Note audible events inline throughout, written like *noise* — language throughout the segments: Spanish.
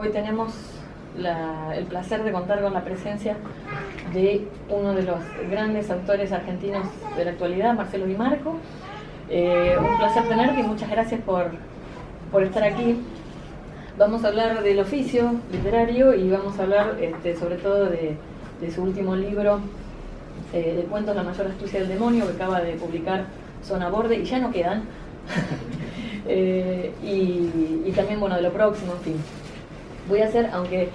Hoy tenemos el placer de contar con la presencia de uno de los grandes autores argentinos de la actualidad, Marcelo Di Marco. Eh, un placer tenerte y muchas gracias por, estar aquí. Vamos a hablar del oficio literario y vamos a hablar este, sobre todo de, su último libro eh, de cuentos La mayor astucia del demonio que acaba de publicar Zona Borde y ya no quedan. *laughs* Eh, y también, bueno, de lo próximo, en fin. Voy a hacer, aunque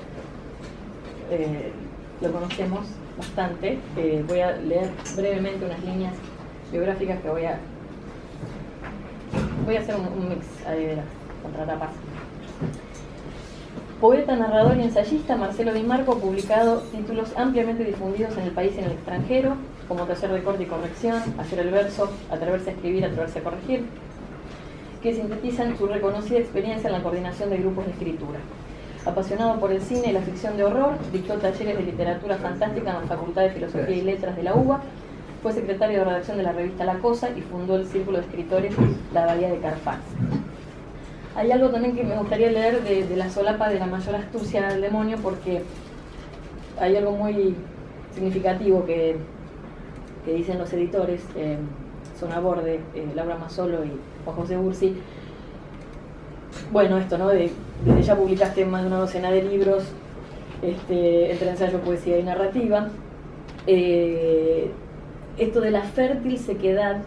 eh, lo conocemos bastante, eh, voy a leer brevemente unas líneas biográficas que voy a... Voy a hacer un, mix ahí de las contratapas. Poeta, narrador y ensayista Marcelo Di Marco publicado títulos ampliamente difundidos en el país y en el extranjero, como Taller de Corte y Corrección, Hacer el Verso, Atreverse a Escribir, Atreverse a Corregir, que sintetizan su reconocida experiencia en la coordinación de grupos de escritura. Apasionado por el cine y la ficción de horror, dictó talleres de literatura fantástica en la Facultad de Filosofía y Letras de la UBA, fue secretario de redacción de la revista La Cosa y fundó el Círculo de Escritores La Bahía de Carfax. Hay algo también que me gustaría leer de, la solapa de la mayor astucia del demonio porque hay algo muy significativo que, dicen los editores, eh, Zona Borde, eh, Laura Mazzolo y Juan José Bursi, bueno, esto, ¿no? De, desde ya publicaste más de una docena de libros, este, entre ensayo, poesía y narrativa. Eh, esto de la fértil sequedad,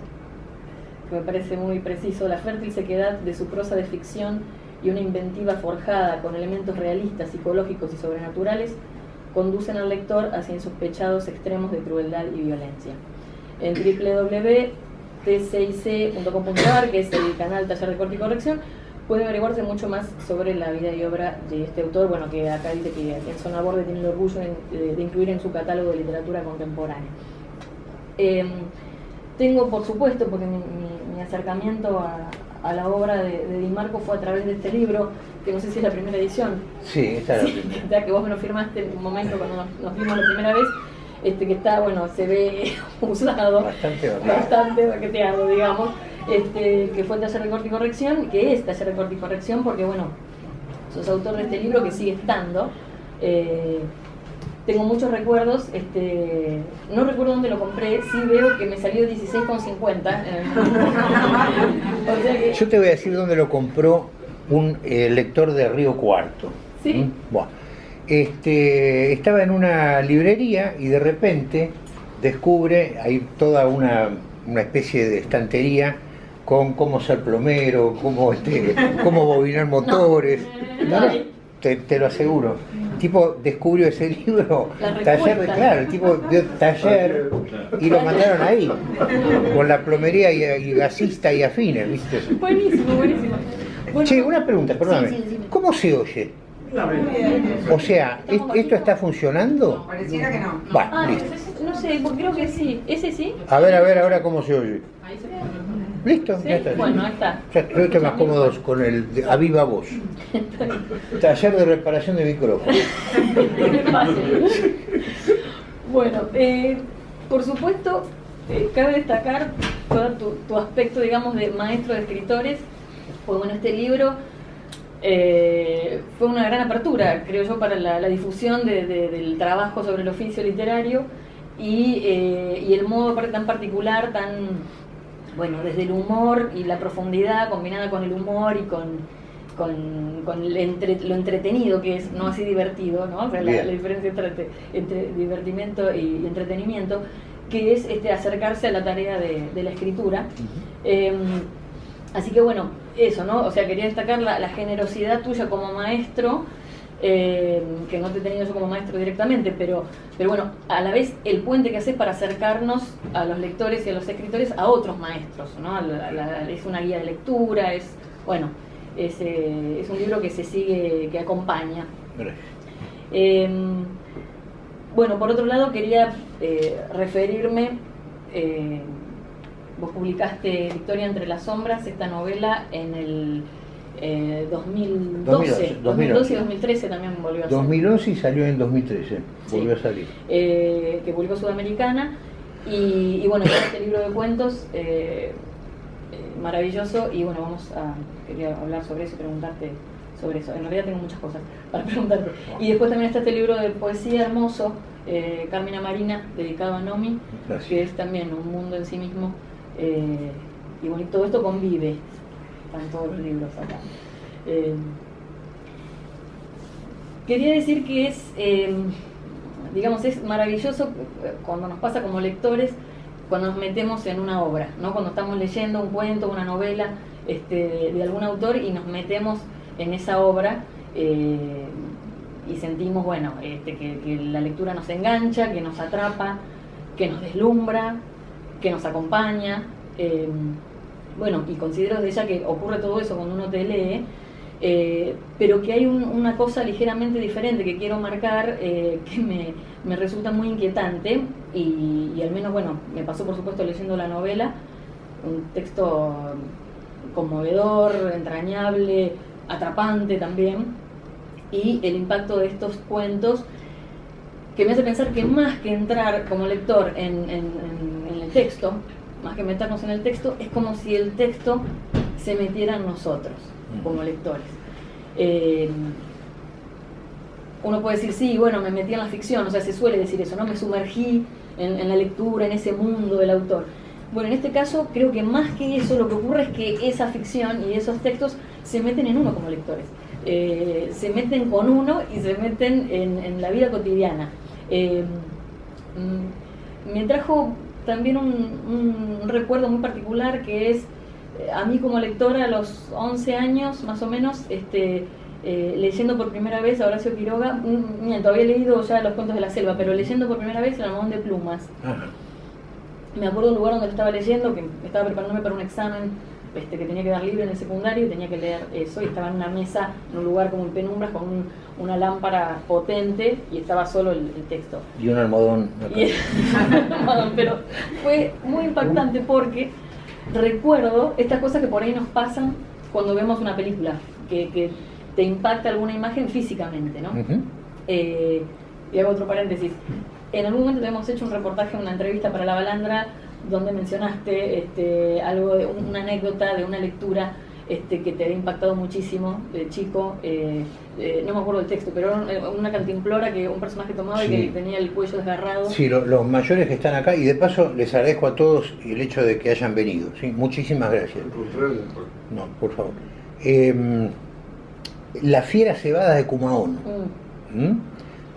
que me parece muy preciso, la fértil sequedad de su prosa de ficción y una inventiva forjada con elementos realistas, psicológicos y sobrenaturales, conducen al lector hacia insospechados extremos de crueldad y violencia. En www.tcic.com.ar, que es el canal Taller de Corte y Corrección, puede averiguarse mucho más sobre la vida y obra de este autor, bueno, que acá dice que en Zona Borde tiene el orgullo de, incluir en su catálogo de literatura contemporánea. Em, tengo, por supuesto, porque mi, acercamiento a, la obra de, Di Marco fue a través de este libro, que no sé si es la primera edición. Sí, está sí, *laughs* Ya que vos me lo firmaste en un momento cuando nos, vimos la primera vez, este que está, bueno, se ve *laughs* usado, bastante, bastante baqueteado, digamos este, que fue taller de corte y corrección, que es taller de corte y corrección, porque bueno, sos autor de este libro que sigue estando. Eh, tengo muchos recuerdos, este, no recuerdo dónde lo compré, sí veo que me salió 16,50. *laughs* Yo te voy a decir dónde lo compró un eh, lector de Río Cuarto. ¿Sí? ¿Mm? Bueno, este, estaba en una librería y de repente descubre, hay toda una, una especie de estantería con cómo ser plomero, cómo, este, cómo bobinar motores. te, lo aseguro. El tipo descubrió ese *laughs* libro, taller de, claro, el tipo dio taller y lo mandaron ahí, con la plomería y, gasista y afines, ¿viste? Buenísimo, buenísimo. che, una pregunta, perdóname, ¿cómo se oye? O sea, ¿esto está funcionando? pareciera que no. Va, ah, No sé, creo que sí. ¿Ese sí? A ver, a ver, ahora cómo se oye. Ahí se Listo, ya está. Bueno, ahí está. Ya estoy más cómodos con el de, a viva voz. *laughs* Taller de reparación de micrófono. *laughs* bueno, eh, por supuesto, eh, cabe destacar todo tu, aspecto, digamos, de maestro de escritores. Pues bueno, este libro eh, fue una gran apertura, creo yo, para la, difusión del trabajo sobre el oficio literario y, y el modo tan particular, tan bueno, desde el humor y la profundidad combinada con el humor y con, lo entretenido que es, no así divertido, ¿no? la, diferencia entre, divertimiento y, entretenimiento, que es este, acercarse a la tarea de, la escritura. Em, así que bueno, eso, ¿no? O sea, quería destacar la generosidad tuya como maestro eh, que no te he tenido yo como maestro directamente, pero, pero bueno, a la vez el puente que haces para acercarnos a los lectores y a los escritores a otros maestros, ¿no? es una guía de lectura, es, bueno, es, eh, es un libro que se sigue, que acompaña. Em, bueno, por otro lado quería eh, referirme, vos publicaste Victoria entre las sombras, esta novela en el 2012, 2012, y 2013 también volvió a salir. 2011 y salió en 2013, volvió a salir. Eh, que publicó Sudamericana. Y, bueno, este libro de cuentos eh, eh, maravilloso. Y bueno, vamos a quería hablar sobre eso y preguntarte sobre eso. En realidad tengo muchas cosas para *laughs* preguntarte. Y después también está este libro de poesía hermoso, eh, Carmina Marina, dedicado a Nomi, que es también un mundo en sí mismo. Eh, y bueno, todo esto convive, están todos los libros acá. Eh, quería decir que es, digamos, es maravilloso cuando nos pasa como lectores, cuando nos metemos en una obra, ¿no? cuando estamos leyendo un cuento, una novela este, de algún autor y nos metemos en esa obra eh, y sentimos, bueno, este, que, la lectura nos engancha, que nos atrapa, que nos deslumbra, que nos acompaña. Eh, bueno, y considero de ella que ocurre todo eso cuando uno te lee, eh, pero que hay una cosa ligeramente diferente que quiero marcar, *laughs* que me, resulta muy inquietante, y, al menos, bueno, me pasó por supuesto leyendo la novela, un texto conmovedor, entrañable, atrapante también, y el impacto de estos cuentos que me hace pensar que más que entrar como lector en, el texto, más que meternos en el texto, es como si el texto se metiera en nosotros como lectores. Eh, uno puede decir, sí, bueno, me metí en la ficción, o sea, se suele decir eso, ¿no? Me sumergí en, en la lectura, en ese mundo del autor. Bueno, en este caso creo que más que eso lo que ocurre es que esa ficción y esos textos se meten en uno como lectores. Eh, se meten con uno y se meten en, la vida cotidiana. Eh, mm, me trajo también un, recuerdo muy particular que es eh, a mí como lectora a los 11 años más o menos, este, leyendo por primera vez a Horacio Quiroga, miento, había leído ya los cuentos de la selva, pero leyendo por primera vez El almohadón de plumas. Me acuerdo un lugar donde estaba leyendo, que estaba preparándome para un examen este, que tenía que dar libre en el secundario y tenía que leer eso y estaba en una mesa, en un lugar como en penumbras con una lámpara potente y estaba solo el, texto. Y un *laughs* almohadón. pero fue muy impactante porque recuerdo estas cosas que por ahí nos pasan cuando vemos una película, que, te impacta alguna imagen físicamente, ¿no? Eh, y hago otro paréntesis. En algún momento hemos hecho un reportaje, una entrevista para La Balandra donde mencionaste este, algo de una anécdota de una lectura este, que te había impactado muchísimo de chico, eh, eh, no me acuerdo del texto, pero era una cantimplora que un personaje tomaba y que tenía el cuello desgarrado. Sí, los mayores que están acá, y de paso les agradezco a todos el hecho de que hayan venido, ¿sí? muchísimas gracias. No, por favor. Em, la fiera cebada de Cumaón. Mm. ¿Mm?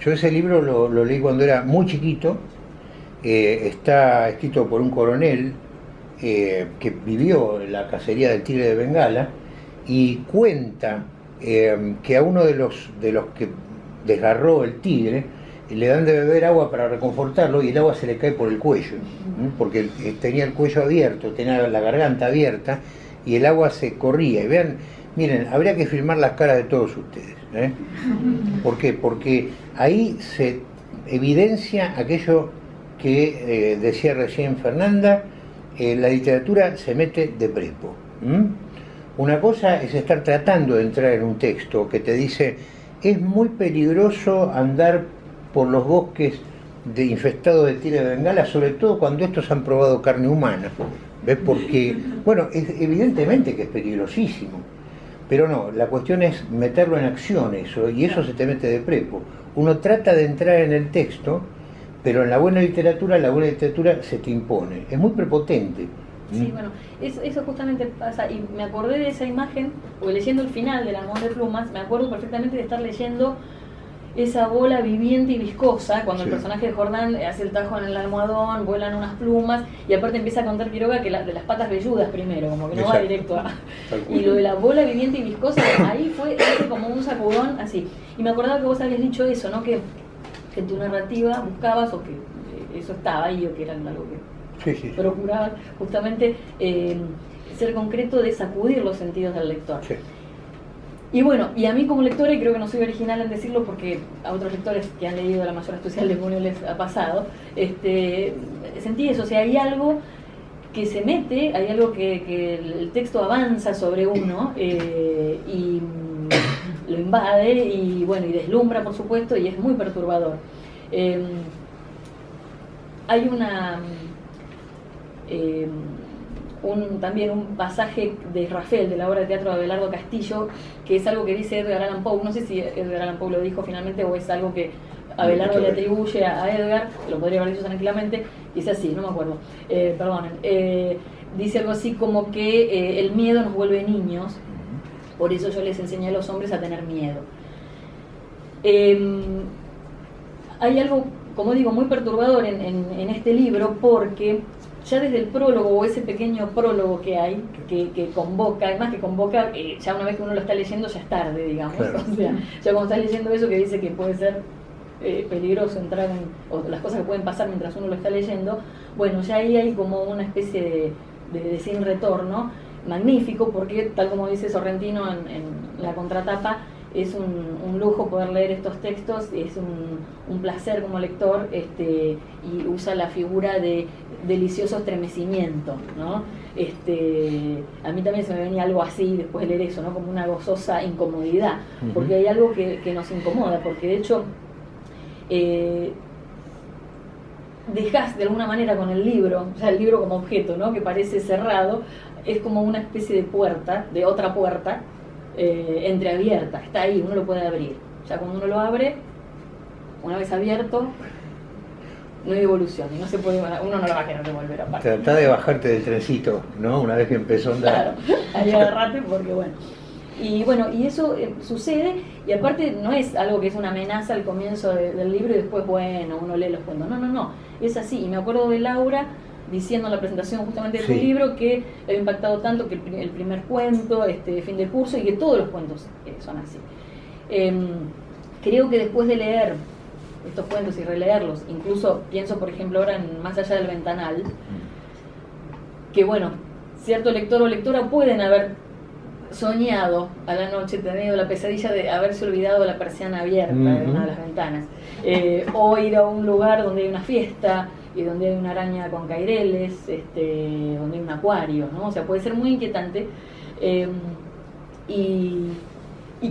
Yo ese libro lo leí cuando era muy chiquito, eh, está escrito por un coronel eh, que vivió en la cacería del tigre de Bengala y cuenta eh, que a uno de los, de los que desgarró el tigre le dan de beber agua para reconfortarlo y el agua se le cae por el cuello, porque tenía el cuello abierto, tenía la garganta abierta y el agua se corría. Y vean, miren, habría que filmar las caras de todos ustedes. ¿Por qué? Porque ahí se evidencia aquello que eh, decía recién Fernanda, eh, la literatura se mete de prepo. Una cosa es estar tratando de entrar en un texto que te dice, es muy peligroso andar por los bosques de infestados de tira de bengala, sobre todo cuando estos han probado carne humana. ¿Ves? Porque, *laughs* bueno, es, evidentemente que es peligrosísimo, pero no, la cuestión es meterlo en acción eso, y eso se te mete de prepo. Uno trata de entrar en el texto, pero en la buena literatura, la buena literatura se te impone, es muy prepotente. Sí, ¿Mm? bueno, eso, justamente pasa, y me acordé de esa imagen, porque leyendo el final del Amor de Plumas, me acuerdo perfectamente de estar leyendo esa bola viviente y viscosa, cuando el personaje de Jordán hace el tajo en el almohadón, vuelan unas plumas, y aparte empieza a contar Quiroga que de las patas velludas primero, como que no va directo a... *laughs* Y lo de la bola viviente y viscosa, ahí fue como un sacudón así. Y me acordaba que vos habías dicho eso, ¿no? Que que en tu narrativa buscabas o que eso estaba ahí o que era algo que procurabas justamente eh, ser concreto de sacudir los sentidos del lector. Y bueno, y a mí como lectora, y creo que no soy original en decirlo porque a otros lectores que han leído La mayor astucia del demonio les ha pasado, este, sentí eso, o sea, hay algo que se mete, hay algo que, el texto avanza sobre uno eh, y lo invade y bueno, y deslumbra por supuesto y es muy perturbador. Em, hay una, em, un, también un pasaje de Rafael, de la obra de teatro de Abelardo Castillo, que es algo que dice Edgar Allan Poe, no sé si Edgar Allan Poe lo dijo finalmente o es algo que Abelardo le atribuye a Edgar, lo podría haber dicho tranquilamente, dice así, no me acuerdo, eh, perdonen, eh, dice algo así como que eh, el miedo nos vuelve niños, por eso yo les enseñé a los hombres a tener miedo. Em, hay algo, como digo, muy perturbador en, este libro porque ya desde el prólogo o ese pequeño prólogo que hay, que, convoca, además que convoca, eh, ya una vez que uno lo está leyendo ya es tarde, digamos. *laughs* O sea, ya cuando estás leyendo eso que dice que puede ser eh, peligroso entrar en, o las cosas que pueden pasar mientras uno lo está leyendo, bueno, ya ahí hay como una especie de, sin retorno magnífico, porque tal como dice Sorrentino en la contratapa, es un, lujo poder leer estos textos, es un, placer como lector este, y usa la figura de delicioso estremecimiento. ¿no? Este, a mí también se me venía algo así después de leer eso, ¿no? como una gozosa incomodidad, porque hay algo que, nos incomoda, porque de hecho eh, dejas de alguna manera con el libro, o sea, el libro como objeto, ¿no? que parece cerrado, es como una especie de puerta, de otra puerta, eh, entreabierta, está ahí, uno lo puede abrir. Ya cuando uno lo abre, una vez abierto, no hay evolución y no se puede, uno no lo va a querer devolver aparte. Trata de bajarte del trencito, ¿no? Una vez que empezó a andar. Claro, ahí agarrate porque bueno. Y bueno, y eso eh, sucede, y aparte no es algo que es una amenaza al comienzo del libro y después, bueno, uno lee los cuentos. No, no, no, es así. Y me acuerdo de Laura diciendo en la presentación justamente de tu libro que le ha impactado tanto que el, primer cuento, este fin de curso, y que todos los cuentos eh, son así. Em, creo que después de leer estos cuentos y releerlos, incluso pienso por ejemplo ahora en Más allá del ventanal, que bueno, cierto lector o lectora pueden haber soñado a la noche, tenido la pesadilla de haberse olvidado la persiana abierta de una de las ventanas, eh, o ir a un lugar donde hay una fiesta, y donde hay una araña con caireles, este, donde hay un acuario, ¿no? O sea, puede ser muy inquietante. Em, y,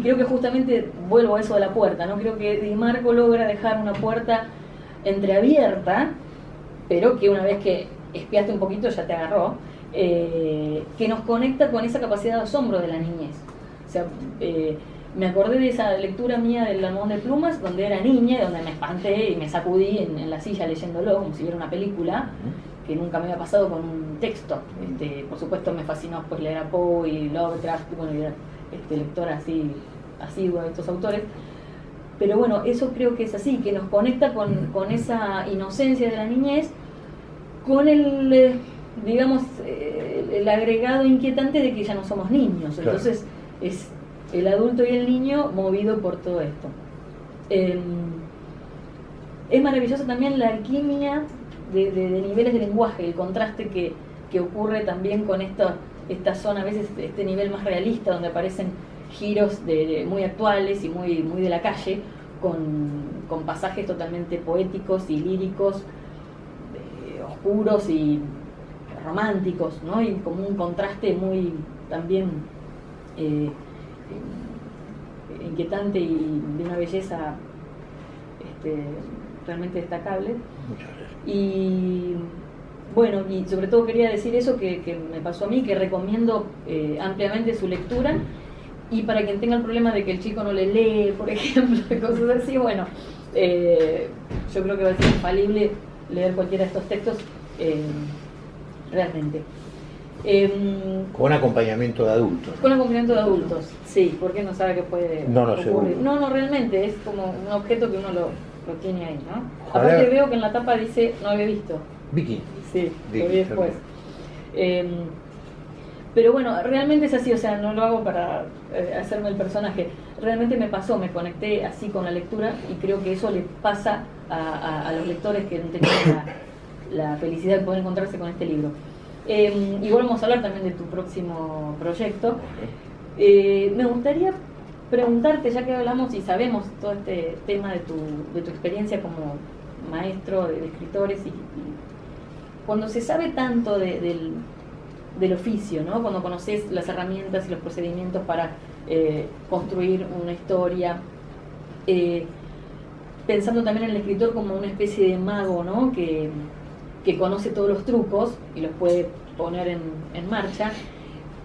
creo que justamente vuelvo a eso de la puerta, ¿no? Creo que Di Marco logra dejar una puerta entreabierta, pero que una vez que espiaste un poquito ya te agarró, eh, que nos conecta con esa capacidad de asombro de la niñez. O sea, eh, me acordé de esa lectura mía del Lamón de Plumas, donde era niña, donde me espanté y me sacudí en, la silla leyéndolo como si fuera una película, que nunca me había pasado con un texto. Este, por supuesto me fascinó pues, leer a Poe y Lovecraft, bueno, y este, lectora así, asidua de estos autores. Pero bueno, eso creo que es así, que nos conecta con, esa inocencia de la niñez, con el, eh, digamos, eh, el agregado inquietante de que ya no somos niños. Entonces, es el adulto y el niño movido por todo esto. Em, es maravillosa también la alquimia de, niveles de lenguaje, el contraste que, ocurre también con esta, esta zona, a veces este nivel más realista, donde aparecen giros de, muy actuales y muy, muy de la calle, con, pasajes totalmente poéticos y líricos, eh, oscuros y románticos, ¿no? y como un contraste muy también eh, inquietante y de una belleza este, realmente destacable. Y bueno, y sobre todo quería decir eso que, me pasó a mí, que recomiendo eh, ampliamente su lectura. Y para quien tenga el problema de que el chico no le lee, *laughs* por ejemplo, cosas así, bueno, eh, yo creo que va a ser infalible leer cualquiera de estos textos eh, realmente. Em, con acompañamiento de adultos. Con acompañamiento de adultos, sí, porque no sabe qué puede no, no, No, no, realmente, es como un objeto que uno lo, tiene ahí, ¿no? Aparte veo que en la tapa dice, no había visto. Vicky. Sí, lo vi después. Em, pero bueno, realmente es así, o sea, no lo hago para eh, hacerme el personaje. Realmente me pasó, me conecté así con la lectura y creo que eso le pasa a, los lectores que no tenían la felicidad de poder encontrarse con este libro. Eh, y vamos a hablar también de tu próximo proyecto. Eh, me gustaría preguntarte, ya que hablamos y sabemos todo este tema de tu, de tu experiencia como maestro de, escritores, y, cuando se sabe tanto del, del, oficio, ¿no? cuando conoces las herramientas y los procedimientos para eh, construir una historia, eh, pensando también en el escritor como una especie de mago, ¿no? que que conoce todos los trucos y los puede poner en, en marcha,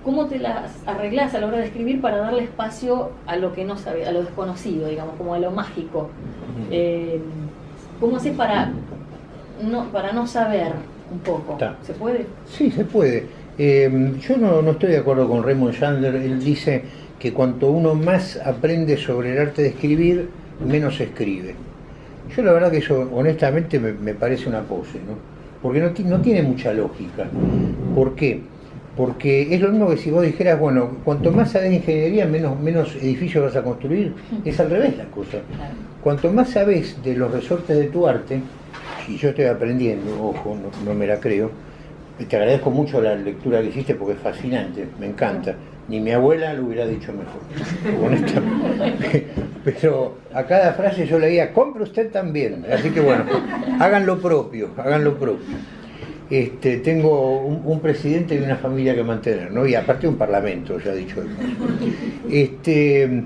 ¿cómo te las arreglás a la hora de escribir para darle espacio a lo que no sabe, a lo desconocido, digamos, como a lo mágico? Eh, ¿Cómo haces para no, para no saber un poco? ¿Se puede? Sí, se puede. Eh, yo no, no, estoy de acuerdo con Raymond Chandler, él dice que cuanto uno más aprende sobre el arte de escribir, menos escribe. Yo la verdad que eso honestamente me, parece una pose, ¿no? Porque no, no tiene mucha lógica. ¿Por qué? Porque es lo mismo que si vos dijeras, bueno, cuanto más sabes ingeniería, menos, menos edificios vas a construir. Es al revés la cosa. Cuanto más sabes de los resortes de tu arte, y yo estoy aprendiendo, ojo, no, me la creo, te agradezco mucho la lectura que hiciste porque es fascinante, me encanta. Ni mi abuela lo hubiera dicho mejor, honestamente. *laughs* Pero a cada frase yo leía, compre usted también. Así que bueno, hagan lo propio, hagan lo propio. Este, tengo un, presidente y una familia que mantener, ¿no? Y aparte un parlamento, ya he dicho. Este,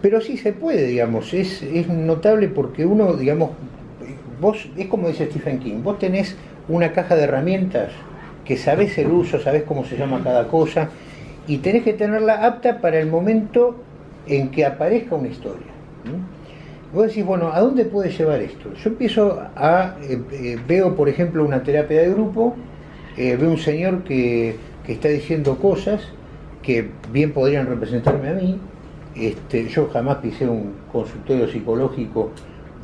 pero sí se puede, digamos, es, es notable porque uno, digamos, vos, es como dice Stephen King, vos tenés una caja de herramientas que sabés el uso, sabés cómo se llama cada cosa, y tenés que tenerla apta para el momento en que aparezca una historia. Vos decís, bueno, ¿a dónde puede llevar esto? Yo empiezo a, eh, eh, veo por ejemplo una terapia de grupo, eh, veo un señor que, está diciendo cosas que bien podrían representarme a mí, este, yo jamás pisé un consultorio psicológico,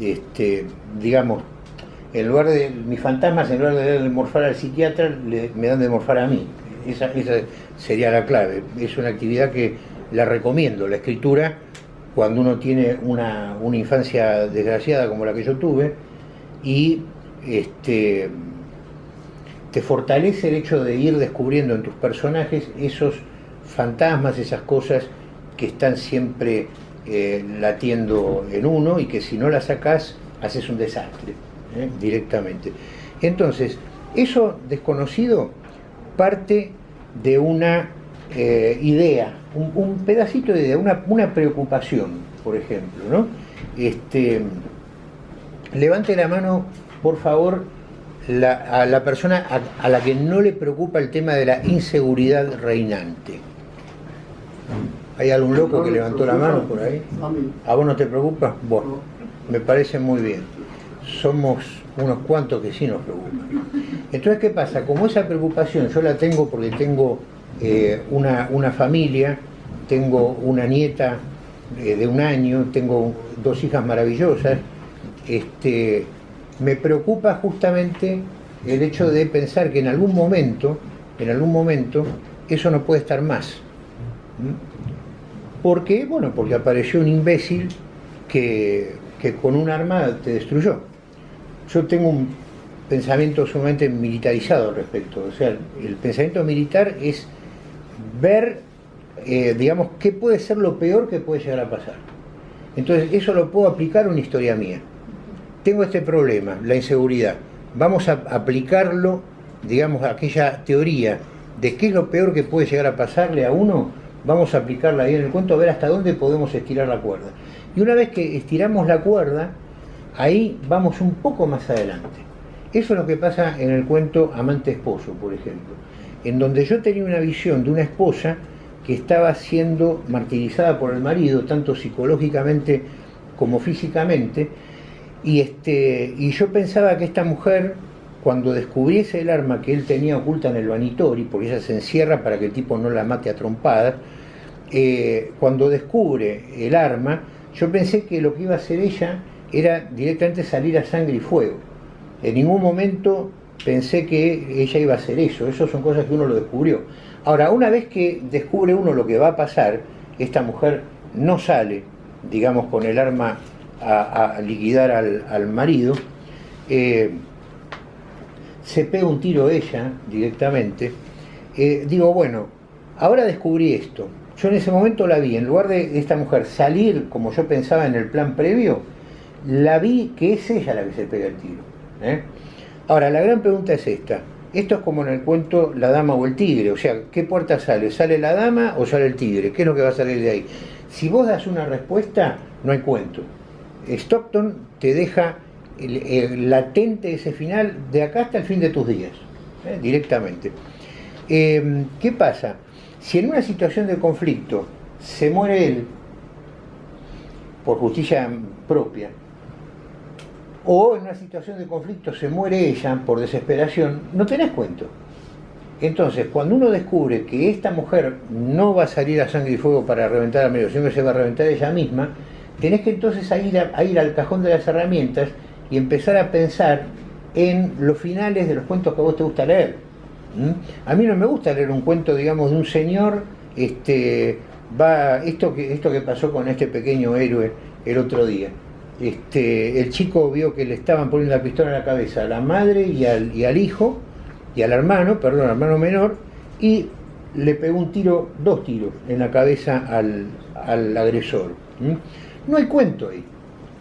este, digamos, en lugar de mis fantasmas, en lugar de morfar al psiquiatra, me dan de morfar a mí. Esa, esa sería la clave. Es una actividad que la recomiendo, la escritura cuando uno tiene una, infancia desgraciada como la que yo tuve y este, te fortalece el hecho de ir descubriendo en tus personajes esos fantasmas, esas cosas que están siempre eh, latiendo en uno y que si no las sacas haces un desastre ¿eh? directamente. Entonces, eso desconocido parte de una eh, idea, un, pedacito de idea, una, preocupación, por ejemplo, ¿no? Este, levante la mano, por favor, a la persona a, la que no le preocupa el tema de la inseguridad reinante. ¿Hay algún loco que levantó la mano por ahí? ¿A vos no te preocupa? Bueno, me parece muy bien. Somos unos cuantos que sí nos preocupan. Entonces, ¿qué pasa? Como esa preocupación yo la tengo porque tengo eh, una, una, familia, tengo una nieta eh, de un año, tengo dos hijas maravillosas, este, me preocupa justamente el hecho de pensar que en algún momento, en algún momento, eso no puede estar más. ¿Por qué? Bueno, porque apareció un imbécil que, que con un arma te destruyó. Yo tengo un pensamiento sumamente militarizado al respecto. O sea, el pensamiento militar es ver, eh, digamos, qué puede ser lo peor que puede llegar a pasar. Entonces, eso lo puedo aplicar a una historia mía. Tengo este problema, la inseguridad. Vamos a aplicarlo, digamos, a aquella teoría de qué es lo peor que puede llegar a pasarle a uno, vamos a aplicarla ahí en el cuento a ver hasta dónde podemos estirar la cuerda. Y una vez que estiramos la cuerda, ahí vamos un poco más adelante. Eso es lo que pasa en el cuento Amante Esposo, por ejemplo en donde yo tenía una visión de una esposa que estaba siendo martirizada por el marido, tanto psicológicamente como físicamente, y, este, y yo pensaba que esta mujer, cuando descubriese el arma que él tenía oculta en el vanitori, porque ella se encierra para que el tipo no la mate a trompadas, eh, cuando descubre el arma, yo pensé que lo que iba a hacer ella era directamente salir a sangre y fuego. En ningún momento pensé que ella iba a hacer eso, eso son cosas que uno lo descubrió. Ahora, una vez que descubre uno lo que va a pasar, esta mujer no sale, digamos, con el arma a, liquidar al, marido, eh, se pega un tiro ella directamente, eh, digo, bueno, ahora descubrí esto. Yo en ese momento la vi, en lugar de esta mujer salir como yo pensaba en el plan previo, la vi que es ella la que se pega el tiro. ¿eh? Ahora, la gran pregunta es esta. Esto es como en el cuento La dama o el tigre, o sea, ¿qué puerta sale? ¿Sale la dama o sale el tigre? ¿Qué es lo que va a salir de ahí? Si vos das una respuesta, no hay cuento. Stockton te deja latente ese final de acá hasta el fin de tus días, ¿eh? directamente. Eh, ¿Qué pasa? Si en una situación de conflicto se muere él por justicia propia, o en una situación de conflicto se muere ella por desesperación, no tenés cuento. Entonces, cuando uno descubre que esta mujer no va a salir a sangre y fuego para reventar a medio, sino que se va a reventar ella misma, tenés que entonces ir, a, ir al cajón de las herramientas y empezar a pensar en los finales de los cuentos que a vos te gusta leer. A mí no me gusta leer un cuento, digamos, de un señor, este, va, esto que, esto que pasó con este pequeño héroe el otro día. Este, el chico vio que le estaban poniendo la pistola en la cabeza a la madre y al, hijo, y al hermano, perdón, al hermano menor, y le pegó un tiro, dos tiros en la cabeza al, agresor. No hay cuento ahí,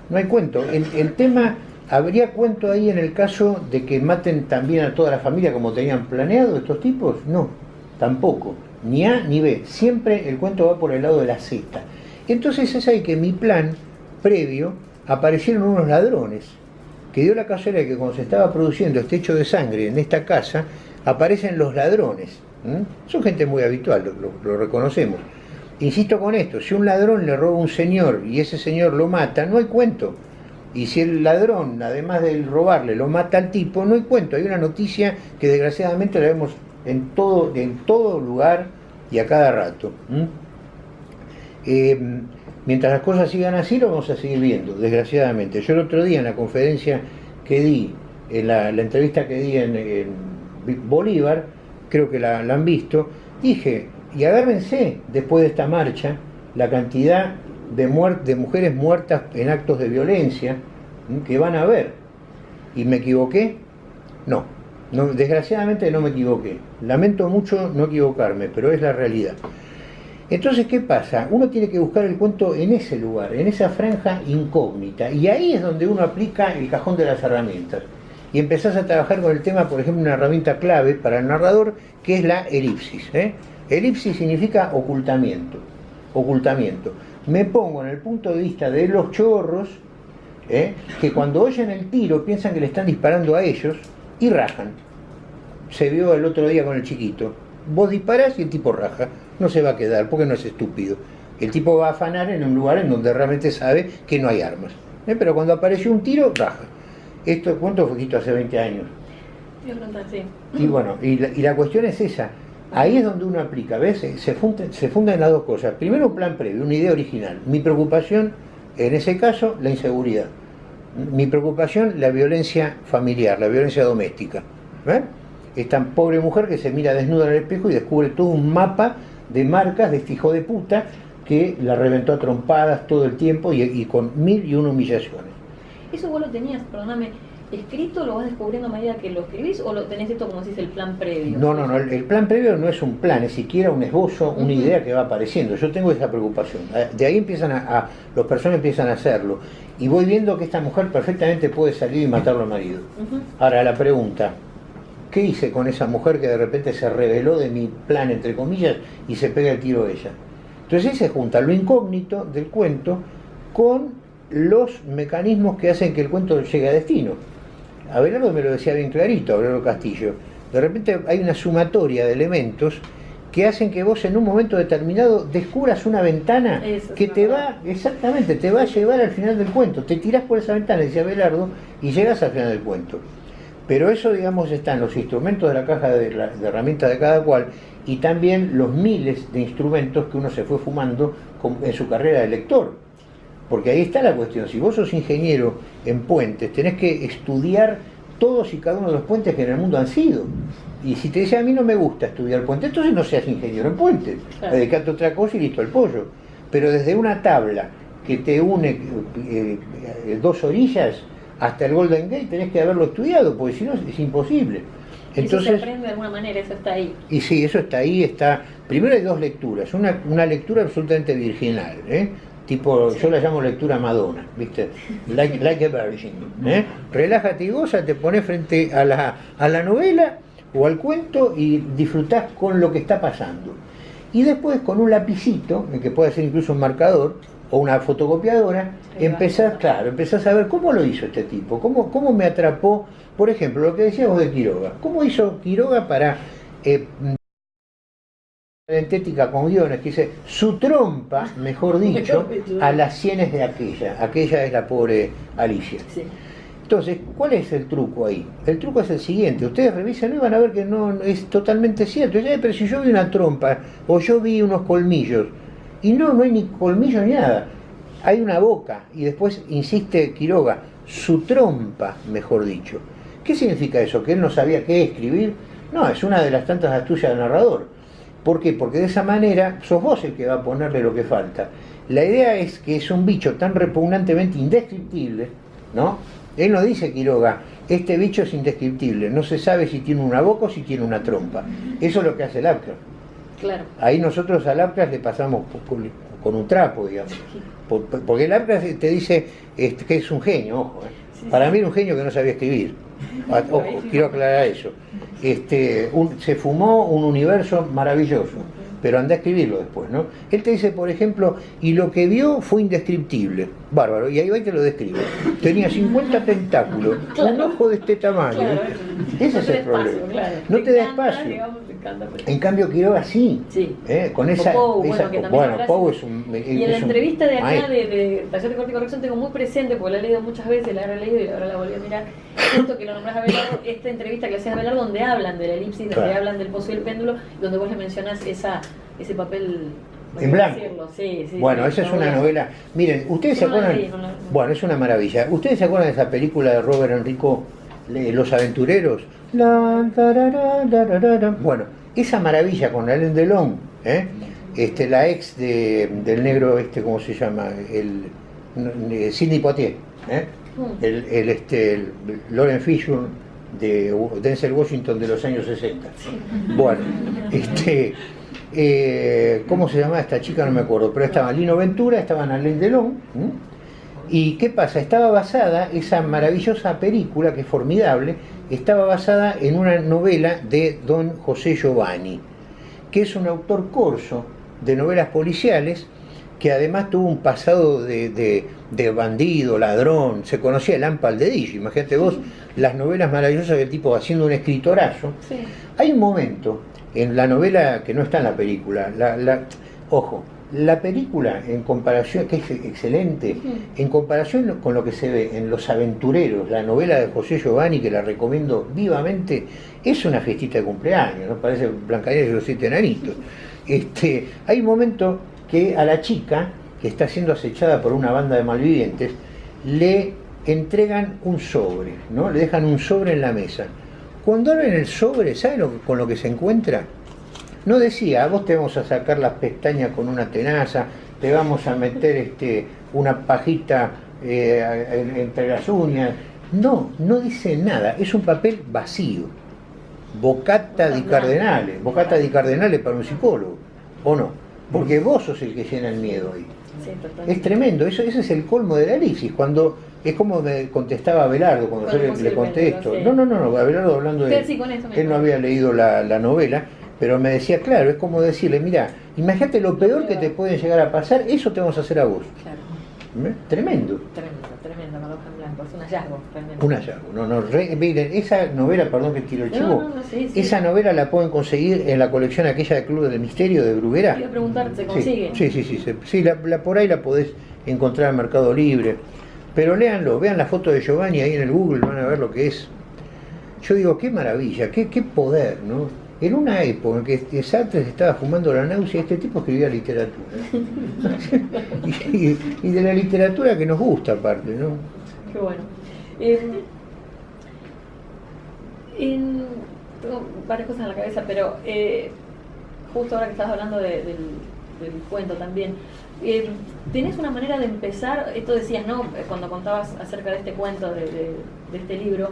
no hay cuento. El, el, tema, ¿habría cuento ahí en el caso de que maten también a toda la familia como tenían planeado estos tipos? No, tampoco. Ni A ni B. Siempre el cuento va por el lado de la Z. Entonces es ahí que mi plan previo aparecieron unos ladrones que dio la casualidad que cuando se estaba produciendo este hecho de sangre en esta casa, aparecen los ladrones. Son gente muy habitual, lo, reconocemos. Insisto con esto, si un ladrón le roba a un señor y ese señor lo mata, no hay cuento. Y si el ladrón, además de robarle, lo mata al tipo, no hay cuento. Hay una noticia que desgraciadamente la vemos en todo, en todo lugar y a cada rato. Mientras las cosas sigan así, lo vamos a seguir viendo, desgraciadamente. Yo el otro día en la conferencia que di, en la, entrevista que di en, Bolívar, creo que la, han visto, dije, y agárrense después de esta marcha, la cantidad de, de mujeres muertas en actos de violencia que van a haber. ¿Y me equivoqué? No, no, desgraciadamente no me equivoqué. Lamento mucho no equivocarme, pero es la realidad. Entonces, ¿qué pasa? Uno tiene que buscar el cuento en ese lugar, en esa franja incógnita, y ahí es donde uno aplica el cajón de las herramientas. Y empezás a trabajar con el tema, por ejemplo, una herramienta clave para el narrador, que es la elipsis. ¿eh? Elipsis significa ocultamiento. Ocultamiento. Me pongo en el punto de vista de los chorros, ¿eh? que cuando oyen el tiro piensan que le están disparando a ellos y rajan. Se vio el otro día con el chiquito. Vos disparás y el tipo raja no se va a quedar porque no es estúpido. El tipo va a afanar en un lugar en donde realmente sabe que no hay armas. ¿Eh? Pero cuando apareció un tiro, raja. Esto, ¿Cuánto fue esto hace 20 años? Y bueno, y la, y la, cuestión es esa. Ahí es donde uno aplica, ¿ves? Se fundan, se fundan las dos cosas. Primero un plan previo, una idea original. Mi preocupación, en ese caso, la inseguridad. Mi preocupación, la violencia familiar, la violencia doméstica. ¿ves? Esta pobre mujer que se mira desnuda en el espejo y descubre todo un mapa de marcas de este hijo de puta que la reventó a trompadas todo el tiempo y, y con mil y una humillaciones. ¿Eso vos lo tenías, perdóname, escrito, lo vas descubriendo a medida que lo escribís o lo tenés esto como si es el plan previo? No, no, no, el, el, plan previo no es un plan, es siquiera un esbozo, una uh -huh. idea que va apareciendo. Yo tengo esa preocupación. Eh, de ahí empiezan a, a, los personas empiezan a hacerlo. Y voy viendo que esta mujer perfectamente puede salir y matarlo al marido. Uh -huh. Ahora la pregunta, ¿qué hice con esa mujer que de repente se reveló de mi plan, entre comillas, y se pega el tiro a ella? Entonces ahí se junta lo incógnito del cuento con los mecanismos que hacen que el cuento llegue a destino. Abelardo me lo decía bien clarito, Abelardo Castillo. De repente hay una sumatoria de elementos que hacen que vos en un momento determinado descubras una ventana Eso, que te va, exactamente, te va a llevar al final del cuento. Te tirás por esa ventana, decía Abelardo, y llegas al final del cuento. Pero eso, digamos, está en los instrumentos de la caja de, de herramientas de cada cual y también los miles de instrumentos que uno se fue fumando en su carrera de lector. Porque ahí está la cuestión, si vos sos ingeniero en puentes, tenés que estudiar todos y cada uno de los puentes que en el mundo han sido. Y si te dice a mí no me gusta estudiar puentes, entonces no seas ingeniero en puentes, claro. dedicate a otra cosa y listo el pollo. Pero desde una tabla que te une eh, eh, dos orillas hasta el Golden Gate tenés que haberlo estudiado, porque si no es imposible. Entonces, eso se aprende de alguna manera, eso está ahí. Y sí, eso está ahí, está... Primero hay dos lecturas, una, una lectura absolutamente virginal, ¿eh? tipo, sí. yo la llamo lectura Madonna, ¿viste? Like, like a virgin. ¿eh? Relájate y goza, te pones frente a la, a la novela o al cuento y disfrutás con lo que está pasando. Y después con un lapicito, que puede ser incluso un marcador, o una fotocopiadora, empezás, claro, empezás a ver cómo lo hizo este tipo, cómo, cómo me atrapó, por ejemplo, lo que decíamos de Quiroga, cómo hizo Quiroga para eh, con guiones que dice su trompa, *laughs* mejor dicho, a las sienes de aquella. Aquella es la pobre Alicia. Sí. Entonces, ¿cuál es el truco ahí? El truco es el siguiente, ustedes revisan y van a ver que no es totalmente cierto. Ya, pero si yo vi una trompa o yo vi unos colmillos, y no, no hay ni colmillos ni nada. Hay una boca y después insiste Quiroga, su trompa, mejor dicho. ¿Qué significa eso? ¿Que él no sabía qué escribir? No, es una de las tantas astucias del narrador. ¿Por qué? Porque de esa manera sos vos el que va a ponerle lo que falta. La idea es que es un bicho tan repugnantemente indescriptible, ¿no? Él no dice Quiroga, este bicho es indescriptible, no se sabe si tiene una boca o si tiene una trompa. Eso es lo que hace el Lovecraft. Claro. Ahí nosotros al Lovecraft le pasamos con, un trapo, digamos. Por- por- Porque el Lovecraft te dice este, que es un genio, ojo. ¿eh? Para mí era un genio que no sabía escribir. *laughs* Ah, Ojo, quiero aclarar eso. Este, un- se fumó un universo maravilloso, pero anda a escribirlo después, ¿no? Él te dice, por ejemplo, y lo que vio fue indescriptible. Bárbaro, y ahí va y te lo describe. Tenía 50 tentáculos, un ojo de este tamaño. Claro, Ese no es el problema. espacio, claro. No te da espacio. digamos, encanta, pero- En cambio, Quiroga sí. Sí. ¿eh? Con esa, esa- bueno, bueno, es un. Y es en la entrevista de acá de, de Taller de Corte y Corrección tengo muy presente, porque la he leído muchas veces, la he leído y ahora la volví a mirar, justo que lo nombras a Belardo, esta entrevista que hacías a Belardo donde hablan de la elipsis, donde Claro. hablan del pozo y el péndulo, donde vos le mencionás esa, ese papel... En ¿cómo blanco. Sí, sí, Bueno, sí, esa es una novela. novela. Miren, ¿ustedes se acuerdan? leí, no la- Bueno, es una maravilla. ¿Ustedes se acuerdan de esa película de Robert Enrico, Los Aventureros? Bueno, esa maravilla con Alain Delon, ¿eh? este, la ex de- del negro, este, ¿cómo se llama? El, eh, Sidney Poitier, ¿eh? Mm. el, el, este, el Lauren Fishburne de Denzel Washington de los años 60. Bueno, este, eh, ¿cómo se llamaba esta chica? No me acuerdo, pero estaba Lino Ventura, estaban Alain Delon. ¿m? ¿Y qué pasa? Estaba basada, esa maravillosa película, que es formidable, estaba basada en una novela de don José Giovanni, que es un autor corso de novelas policiales, que además tuvo un pasado de, de- de bandido, ladrón, se conocía el Ampal de Dish, imagínate vos las novelas maravillosas del tipo haciendo un escritorazo. Sí. Hay un momento en la novela que no está en la película, la, la- ojo, la película en comparación, que es excelente, en comparación con lo que se ve en Los Aventureros, la novela de José Giovanni, que la recomiendo vivamente, es una fiestita de cumpleaños, ¿no? Parece Blancanieves y los siete enanitos. Este, hay un momento que a la chica, que está siendo acechada por una banda de malvivientes, le entregan un sobre, ¿no? Le dejan un sobre en la mesa. Cuando abren el sobre, ¿saben lo con lo que se encuentra? No decía, a vos te vamos a sacar las pestañas con una tenaza, te vamos a meter este, una pajita eh, en- entre las uñas. No, no dice nada, es un papel vacío. Bocata di Cardenale, bocata di Cardenale para un psicólogo, ¿o no? Porque vos sos el que llena el miedo ahí. Sí. Es tremendo, eso, ese es el colmo de la elipsis, cuando es como me contestaba Abelardo cuando yo le, le conté péndulo, esto. sí. No, no, no, no, Abelardo hablando de... Sí, sí, con eso Él no había leído la, la novela, pero me decía, claro, es como decirle, mira, imagínate lo peor que te puede llegar a pasar, eso te vamos a hacer a vos. Claro. ¿Eh? Tremendo. Tremendo, tremendo, Madoja en Blanco. Es un hallazgo, realmente. Un hallazgo. No, no, re- miren, esa novela, perdón que tiro el chivo, no, no, sí, sí. esa novela la pueden conseguir en la colección aquella de Club del Misterio de Bruguera. A preguntar, ¿se Sí, consigue? Sí, sí, sí, sí, la, la- por ahí la podés encontrar en Mercado Libre. Pero léanlo, vean la foto de Giovanni ahí en el Google, van a ver lo que es. Yo digo, qué maravilla, qué, qué poder, ¿no? En una época en que Sartre se estaba fumando la náusea, este tipo escribía literatura. *laughs* y, de la literatura que nos gusta aparte, ¿no? Qué bueno. En- tengo varias cosas en la cabeza, pero eh, justo ahora que estás hablando de- del, cuento también, eh, ¿tenés una manera de empezar? Esto decías, ¿no? Cuando contabas acerca de este cuento, de este libro,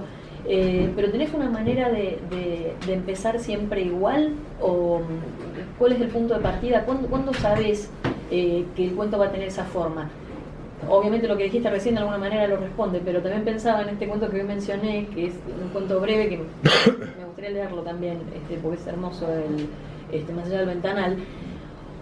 eh, pero ¿tenés una manera de, empezar siempre igual? ¿O cuál es el punto de partida? ¿Cuándo, cuándo sabes eh, que el cuento va a tener esa forma? Obviamente lo que dijiste recién de alguna manera lo responde, pero también pensaba en este cuento que hoy mencioné, que es un cuento breve que *coughs* me gustaría leerlo también, este, porque es hermoso, el, este, más allá del ventanal.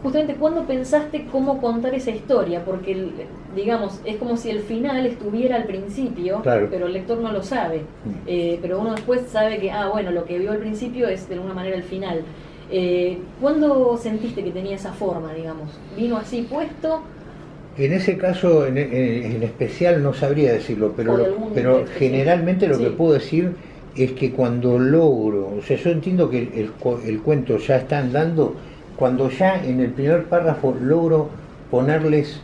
Justamente, ¿cuándo pensaste cómo contar esa historia? Porque, el- digamos, es como si el final estuviera al principio, Claro. pero el lector no lo sabe. Eh, pero uno después sabe que, ah, bueno, lo que vio al principio es de alguna manera el final. Eh, ¿Cuándo sentiste que tenía esa forma, digamos? ¿Vino así puesto? En ese caso en, en- en especial no sabría decirlo, pero, lo- pero especial. generalmente lo Sí. que puedo decir es que cuando logro, o sea, yo entiendo que el, el el cuento ya está andando, cuando ya en el primer párrafo logro ponerles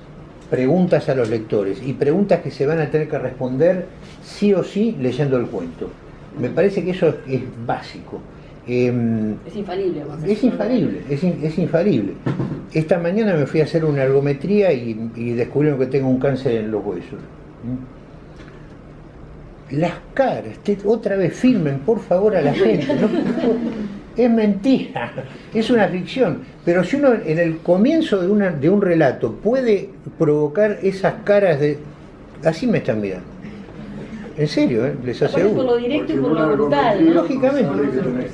preguntas a los lectores y preguntas que se van a tener que responder sí o sí leyendo el cuento. Me parece que eso es, es básico. Em, Es infalible. es infalible, es, in- es infalible. Esta mañana me fui a hacer una ergometría y, y descubrieron que tengo un cáncer en los huesos. ¿Mm? Las caras, te- otra vez filmen por favor a la *laughs* gente. no- es mentira, *laughs* es una ficción. Pero si uno en el comienzo de, una, de un relato puede provocar esas caras de... Así me están mirando. En serio, ¿eh? les Aparte por aseguro. lo directo y por lo brutal. ¿no? Lógicamente.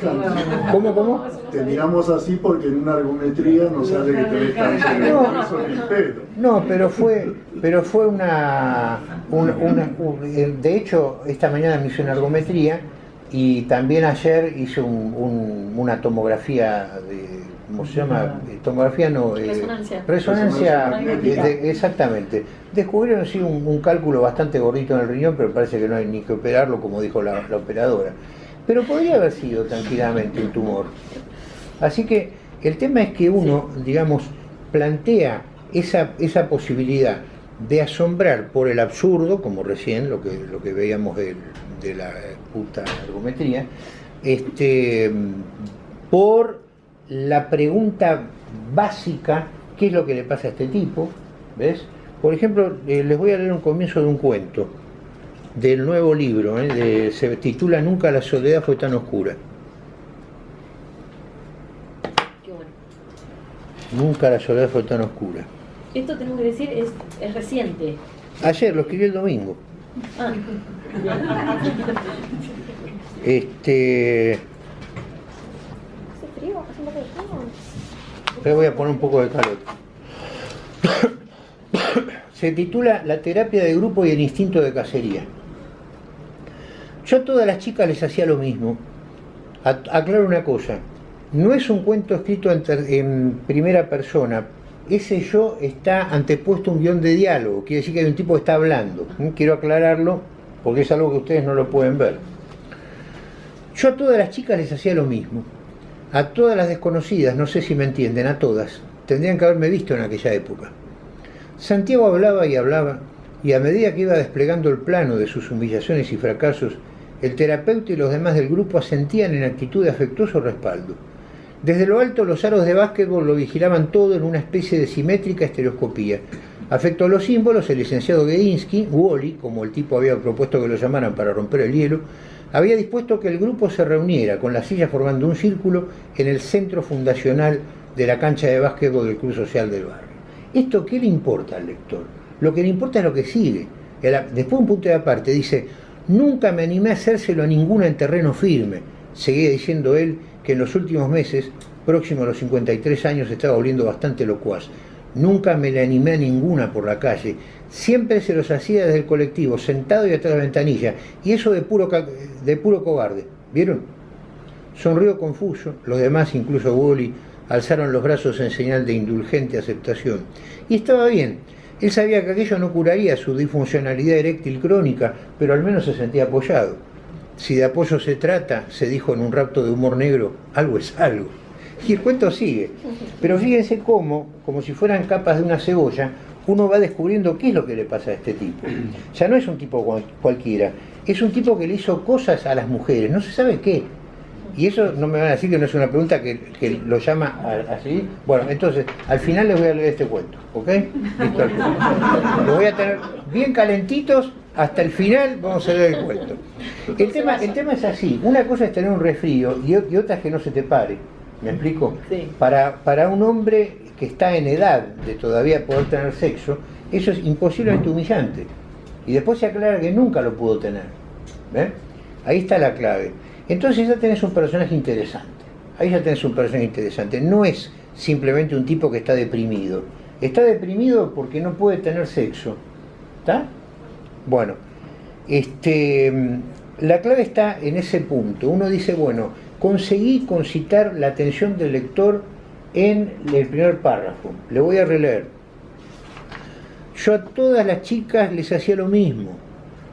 no. ¿Cómo, cómo? Te miramos así porque en una argumentría no sale que tenés cáncer. No. El pelo. No, pero fue, pero fue una, una- una- un- de hecho, esta mañana me hice una ergometría y también ayer hice un- un- una tomografía de, ¿cómo se llama? Eh, Tomografía no, eh, Resonancia. resonancia, Resonancia de- de- exactamente. Descubrieron sí un, un cálculo bastante gordito en el riñón, pero parece que no hay ni que operarlo, como dijo la, la operadora. Pero podría haber sido tranquilamente un tumor. Así que el tema es que uno, digamos, plantea esa, esa posibilidad de asombrar por el absurdo, como recién lo que, lo que veíamos del- de, la puta ergometría, este, por la pregunta básica, ¿qué es lo que le pasa a este tipo? ¿Ves? Por ejemplo, eh, les voy a leer un comienzo de un cuento del nuevo libro, ¿eh? de- se titula Nunca la soledad fue tan oscura. Qué bueno. Nunca la soledad fue tan oscura. Esto tenemos que decir es, es reciente. Ayer, lo escribí el domingo. Ah, Este, le voy a poner un poco de calor. Se titula La terapia de grupo y el instinto de cacería. Yo a todas las chicas les hacía lo mismo. Aclaro una cosa, no es un cuento escrito en, en primera persona. Ese yo está antepuesto a un guion de diálogo, quiere decir que hay un tipo que está hablando. ¿Mm? Quiero aclararlo porque es algo que ustedes no lo pueden ver. Yo a todas las chicas les hacía lo mismo. A todas las desconocidas, no sé si me entienden, a todas. Tendrían que haberme visto en aquella época. Santiago hablaba y hablaba, y a medida que iba desplegando el plano de sus humillaciones y fracasos, el terapeuta y los demás del grupo asentían en actitud de afectuoso respaldo. Desde lo alto los aros de básquetbol lo vigilaban todo en una especie de simétrica estereoscopía. Afecto a los símbolos, el licenciado Gedinsky, Wally, como el tipo había propuesto que lo llamaran para romper el hielo, había dispuesto que el grupo se reuniera con las sillas formando un círculo en el centro fundacional de la cancha de básquetbol del Club Social del Barrio. ¿Esto qué le importa al lector? Lo que le importa es lo que sigue. Después un punto de aparte dice, nunca me animé a hacérselo a ninguna en terreno firme. Seguía diciendo él que en los últimos meses, próximo a los 53 años, estaba volviendo bastante locuaz. Nunca me le animé a ninguna por la calle. Siempre se los hacía desde el colectivo, sentado y atrás de la ventanilla. Y eso de puro, de puro cobarde. ¿Vieron? Sonrió confuso, los demás, incluso Wally, alzaron los brazos en señal de indulgente aceptación. Y estaba bien. Él sabía que aquello no curaría su disfuncionalidad eréctil crónica, pero al menos se sentía apoyado. Si de apoyo se trata, se dijo en un rapto de humor negro, algo es algo. Y el cuento sigue. Pero fíjense cómo, como si fueran capas de una cebolla, uno va descubriendo qué es lo que le pasa a este tipo. Ya no es un tipo cual- cualquiera, es un tipo que le hizo cosas a las mujeres, no se sabe qué. Y eso no me van a decir que no es una pregunta que, que lo llama así. Bueno, entonces, al final les voy a leer este cuento, ¿ok? Listo. Lo voy a tener bien calentitos hasta el final, vamos a leer el cuento. El tema, el tema es así, una cosa es tener un resfrío y, y otra es que no se te pare. ¿Me explico? Sí. Para, para un hombre que está en edad de todavía poder tener sexo, eso es imposiblemente humillante. Y después se aclara que nunca lo pudo tener. ¿Ven? Ahí está la clave. Entonces ya tenés un personaje interesante. Ahí ya tenés un personaje interesante. No es simplemente un tipo que está deprimido. Está deprimido porque no puede tener sexo. ¿Está? Bueno, este, mm, la clave está en ese punto. Uno dice, bueno, conseguí concitar la atención del lector en el primer párrafo. Le voy a releer. Yo a todas las chicas les hacía lo mismo,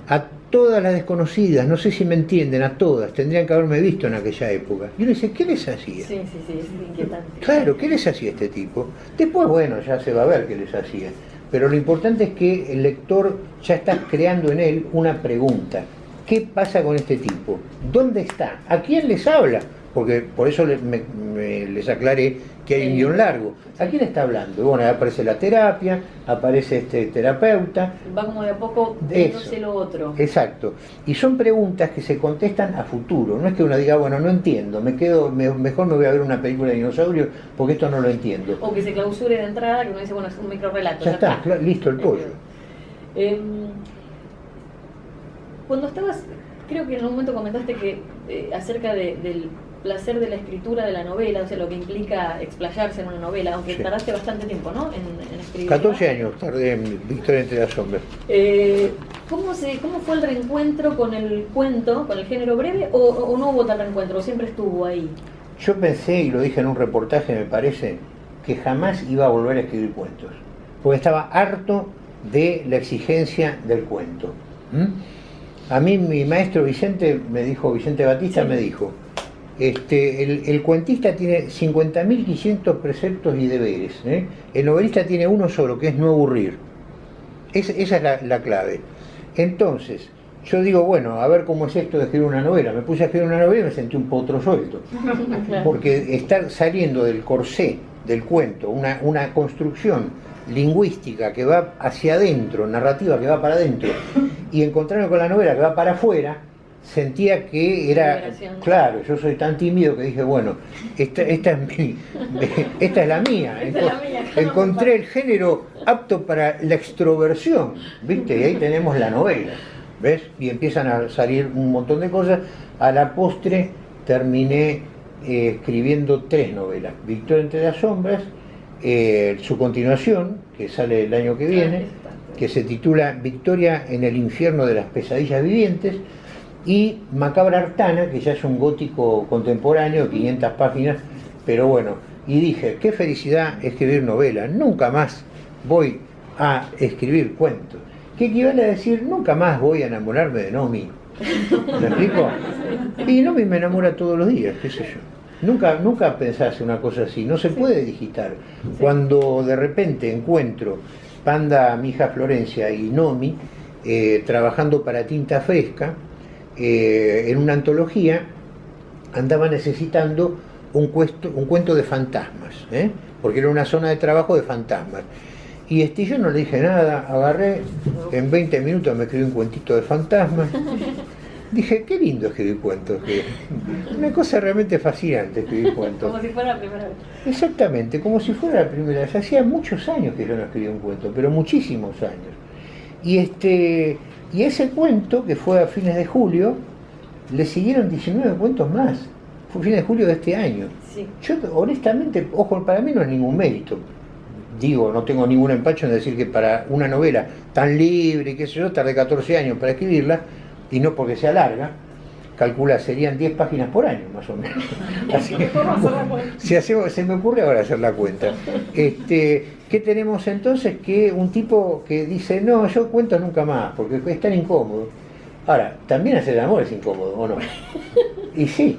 a todas las desconocidas, no sé si me entienden, a todas, tendrían que haberme visto en aquella época. Y uno dice, ¿qué les hacía? Sí, sí, sí, es inquietante. Claro, ¿qué les hacía este tipo? Después, bueno, ya se va a ver qué les hacía. Pero lo importante es que el lector ya está creando en él una pregunta. ¿Qué pasa con este tipo? ¿Dónde está? ¿A quién les habla? Porque por eso les, me- me- les aclaré que hay un guion largo. ¿A quién está hablando? Bueno, aparece la terapia, aparece este terapeuta. Va como de a poco viéndose lo otro. Exacto. Y son preguntas que se contestan a futuro. No es que uno diga, bueno, no entiendo, me quedo, me- mejor me voy a ver una película de dinosaurios porque esto no lo entiendo. O que se clausure de entrada, que uno dice, bueno, es un micro relato. Ya está, listo el pollo. Em, cuando estabas, creo que en un momento comentaste que eh, acerca de- del placer de la escritura de la novela, o sea, lo que implica explayarse en una novela, aunque Sí. tardaste bastante tiempo, ¿no? En, en escribir. 14 años tardé en Victoria entre las sombras. Eh, ¿cómo, se, ¿Cómo fue el reencuentro con el cuento, con el género breve, o, o no hubo tal reencuentro, o siempre estuvo ahí? Yo pensé, y lo dije en un reportaje, me parece, que jamás iba a volver a escribir cuentos. Porque estaba harto de la exigencia del cuento. ¿m? A mí mi maestro Vicente me dijo, Vicente Batista Sí. me dijo, este, el, el cuentista tiene 50.500 preceptos y deberes. ¿eh? El novelista tiene uno solo, que es no aburrir. Es- esa es la, la clave. Entonces, yo digo, bueno, a ver cómo es esto de escribir una novela. Me puse a escribir una novela y me sentí un potro suelto. *laughs* Porque estar saliendo del corsé del cuento, una, una construcción lingüística que va hacia adentro, narrativa que va para adentro, y encontrarme con la novela que va para afuera, sentía que era, claro, yo soy tan tímido que dije, bueno, esta, esta, es, mi- *laughs* esta es la mía. Encontré el género apto para la extroversión, ¿viste? Y ahí tenemos la novela, ¿ves? Y empiezan a salir un montón de cosas. A la postre terminé eh, escribiendo tres novelas. Victoria entre las sombras, eh, su continuación, que sale el año que viene, que se titula Victoria en el infierno de las pesadillas vivientes, y Macabra Artana, que ya es un gótico contemporáneo de 500 páginas, pero bueno, y dije, qué felicidad escribir novela, nunca más voy a escribir cuentos. ¿Qué equivale a decir, nunca más voy a enamorarme de Nomi? *laughs* ¿Me explico? Y Nomi me enamora todos los días, qué sé yo. Nunca, nunca pensás una cosa así, no se puede digitar. Cuando de repente encuentro Panda, mi hija Florencia y Nomi eh, trabajando para Tinta Fresca eh, en una antología, andaba necesitando un, cuesto- un cuento de fantasmas, ¿eh? porque era una zona de trabajo de fantasmas. Y este, yo no le dije nada, agarré, en 20 minutos me escribí un cuentito de fantasmas. *laughs* Dije, qué lindo escribir cuentos. que- Una cosa realmente fascinante escribir *laughs* cuentos. Como si fuera la primera vez. Exactamente, como si fuera la primera vez. Hacía muchos años que yo no escribía un cuento, pero muchísimos años. Y este y ese cuento, que fue a fines de julio, le siguieron 19 cuentos más. Fue fines de julio de este año. Sí. Yo honestamente, ojo, para mí no es ningún mérito. Digo, no tengo ningún empacho en decir que para una novela tan libre, qué sé yo, tardé 14 años para escribirla, y no porque sea larga, calcula, serían 10 páginas por año, más o menos. *laughs* Así que, si hacemos, se me ocurre ahora hacer la cuenta. Este, ¿Qué tenemos entonces? Que un tipo que dice, no, yo cuento nunca más, porque es tan incómodo. Ahora, también hacer el amor es incómodo, ¿o no? *laughs* Y sí,